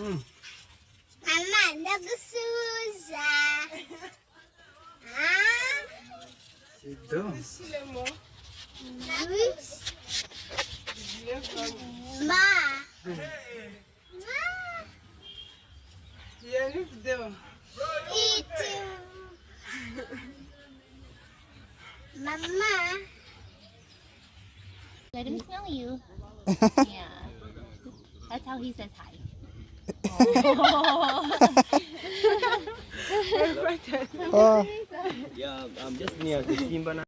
Mama, nagsusa. Ah, Ito. Sila mo. Luis. Ma. Ma. Yanif daw. Ito. Mama. Let him smell you. yeah. That's how he says hi. Oh. Yeah, I'm just near the Simba